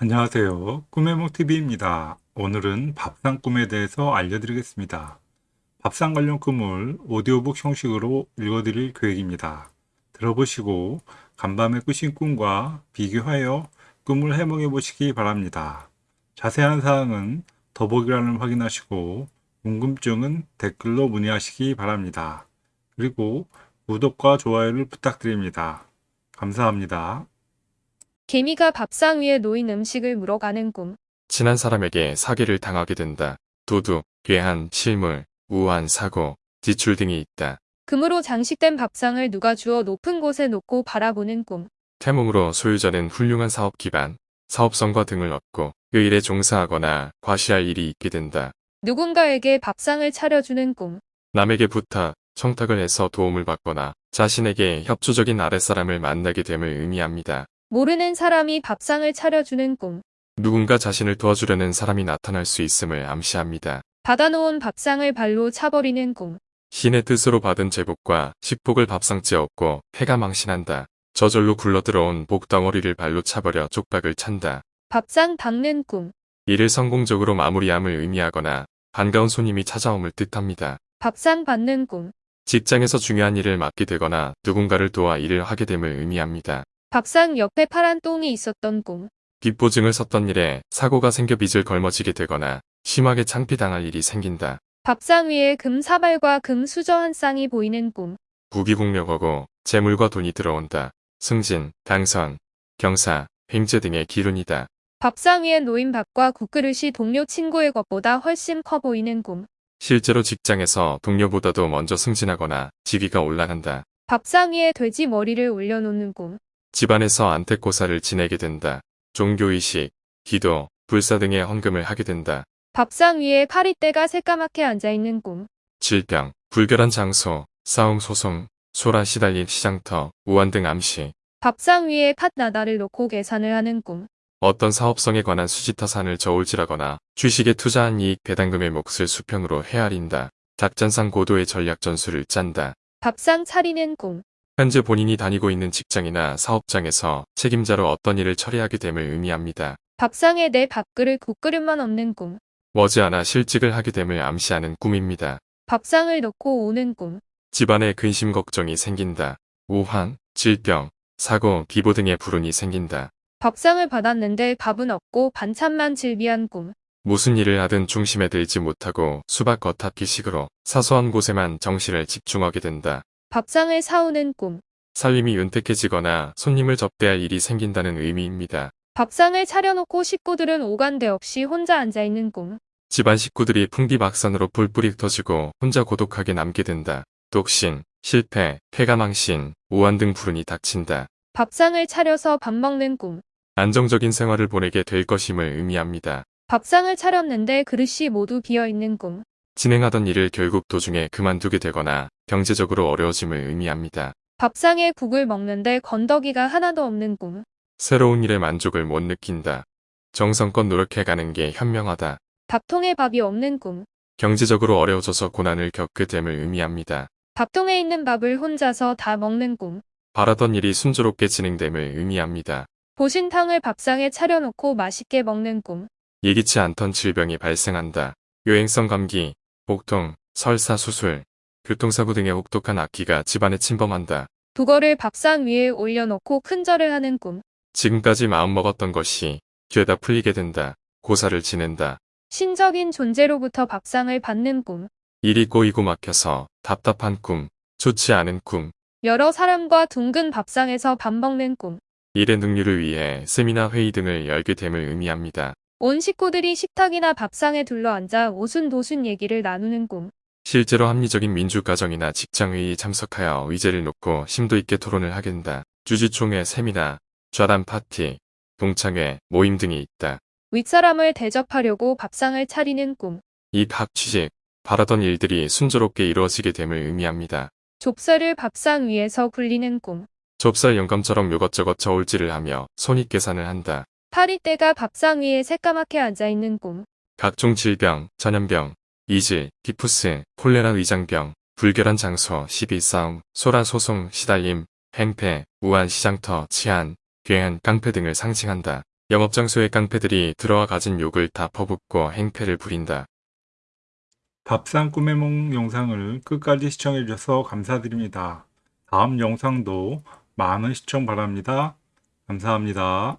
안녕하세요. 꿈의몽TV입니다. 오늘은 밥상 꿈에 대해서 알려드리겠습니다. 밥상 관련 꿈을 오디오북 형식으로 읽어드릴 계획입니다. 들어보시고 간밤에 꾸신 꿈과 비교하여 꿈을 해몽해 보시기 바랍니다. 자세한 사항은 더보기란을 확인하시고 궁금증은 댓글로 문의하시기 바랍니다. 그리고 구독과 좋아요를 부탁드립니다. 감사합니다. 개미가 밥상 위에 놓인 음식을 물어가는 꿈. 친한 사람에게 사기를 당하게 된다. 도둑, 괴한, 실물, 우한, 사고, 지출 등이 있다. 금으로 장식된 밥상을 누가 주어 높은 곳에 놓고 바라보는 꿈. 태몽으로 소유자는 훌륭한 사업 기반, 사업성과 등을 얻고 그 일에 종사하거나 과시할 일이 있게 된다. 누군가에게 밥상을 차려주는 꿈. 남에게 부탁, 청탁을 해서 도움을 받거나 자신에게 협조적인 아랫사람을 만나게 됨을 의미합니다. 모르는 사람이 밥상을 차려주는 꿈. 누군가 자신을 도와주려는 사람이 나타날 수 있음을 암시합니다. 받아놓은 밥상을 발로 차버리는 꿈. 신의 뜻으로 받은 제복과 식복을 밥상째 얻고 패가 망신한다. 저절로 굴러들어온 복덩어리를 발로 차버려 쪽박을 찬다. 밥상 닦는 꿈. 일을 성공적으로 마무리함을 의미하거나 반가운 손님이 찾아옴을 뜻합니다. 밥상 받는 꿈. 직장에서 중요한 일을 맡게 되거나 누군가를 도와 일을 하게 됨을 의미합니다. 밥상 옆에 파란 똥이 있었던 꿈. 빚보증을 섰던 일에 사고가 생겨 빚을 걸머지게 되거나 심하게 창피당할 일이 생긴다. 밥상 위에 금 사발과 금 수저 한 쌍이 보이는 꿈. 부귀공력하고 재물과 돈이 들어온다. 승진, 당선, 경사, 횡재 등의 기운이다. 밥상 위에 놓인 밥과 국그릇이 동료 친구의 것보다 훨씬 커 보이는 꿈. 실제로 직장에서 동료보다도 먼저 승진하거나 직위가 올라간다. 밥상 위에 돼지 머리를 올려놓는 꿈. 집안에서 안택고사를 지내게 된다. 종교의식, 기도, 불사 등의 헌금을 하게 된다. 밥상 위에 파리떼가 새까맣게 앉아있는 꿈. 질병, 불결한 장소, 싸움 소송, 소라 시달린 시장터, 우한 등 암시, 밥상 위에 팥 나다를 놓고 계산을 하는 꿈. 어떤 사업성에 관한 수지타산을 저울질하거나 주식에 투자한 이익 배당금의 몫을 수평으로 헤아린다. 작전상 고도의 전략 전술을 짠다. 밥상 차리는 꿈. 현재 본인이 다니고 있는 직장이나 사업장에서 책임자로 어떤 일을 처리하게 됨을 의미합니다. 밥상에 내 밥그릇 국그릇만 없는 꿈. 머지않아 실직을 하게 됨을 암시하는 꿈입니다. 밥상을 놓고 오는 꿈. 집안에 근심 걱정이 생긴다. 우환, 질병, 사고, 기보 등의 불운이 생긴다. 밥상을 받았는데 밥은 없고 반찬만 즐비한 꿈. 무슨 일을 하든 중심에 들지 못하고 수박 겉핥기식으로 사소한 곳에만 정신을 집중하게 된다. 밥상을 사오는 꿈. 살림이 윤택해지거나 손님을 접대할 일이 생긴다는 의미입니다. 밥상을 차려놓고 식구들은 오간데 없이 혼자 앉아있는 꿈. 집안 식구들이 풍비박산으로 불불이 터지고 혼자 고독하게 남게 된다. 독신, 실패, 폐가망신, 우한 등 불운이 닥친다. 밥상을 차려서 밥 먹는 꿈. 안정적인 생활을 보내게 될 것임을 의미합니다. 밥상을 차렸는데 그릇이 모두 비어있는 꿈. 진행하던 일을 결국 도중에 그만두게 되거나 경제적으로 어려워짐을 의미합니다. 밥상에 국을 먹는데 건더기가 하나도 없는 꿈. 새로운 일에 만족을 못 느낀다. 정성껏 노력해가는 게 현명하다. 밥통에 밥이 없는 꿈. 경제적으로 어려워져서 고난을 겪게 됨을 의미합니다. 밥통에 있는 밥을 혼자서 다 먹는 꿈. 바라던 일이 순조롭게 진행됨을 의미합니다. 보신탕을 밥상에 차려놓고 맛있게 먹는 꿈. 예기치 않던 질병이 발생한다. 요행성 감기, 복통, 설사 수술, 교통사고 등의 혹독한 악기가 집안에 침범한다. 두거를 밥상 위에 올려놓고 큰절을 하는 꿈. 지금까지 마음먹었던 것이 죄다 풀리게 된다. 고사를 지낸다. 신적인 존재로부터 밥상을 받는 꿈. 일이 꼬이고 막혀서 답답한 꿈, 좋지 않은 꿈, 여러 사람과 둥근 밥상에서 밥 먹는 꿈. 일의 능률을 위해 세미나 회의 등을 열게 됨을 의미합니다. 온 식구들이 식탁이나 밥상에 둘러앉아 오순도순 얘기를 나누는 꿈. 실제로 합리적인 민주가정이나 직장회의에 참석하여 의제를 놓고 심도 있게 토론을 하게 된다. 주주총회 세미나, 좌담 파티, 동창회, 모임 등이 있다. 윗사람을 대접하려고 밥상을 차리는 꿈. 이각 취직, 바라던 일들이 순조롭게 이루어지게 됨을 의미합니다. 좁쌀을 밥상 위에서 굴리는 꿈. 좁쌀 영감처럼 요것저것 저울질을 하며 손익 계산을 한다. 파리떼가 밥상 위에 새까맣게 앉아있는 꿈. 각종 질병, 전염병, 이질, 티푸스, 콜레라 위장병, 불결한 장소, 시비 싸움, 소란 소송, 시달림, 행패, 우한 시장터, 치안, 괴한, 깡패 등을 상징한다. 영업장소의 깡패들이 들어와 가진 욕을 다 퍼붓고 행패를 부린다. 밥상 꿈의梦 영상을 끝까지 시청해 주셔서 감사드립니다. 다음 영상도 많은 시청 바랍니다. 감사합니다.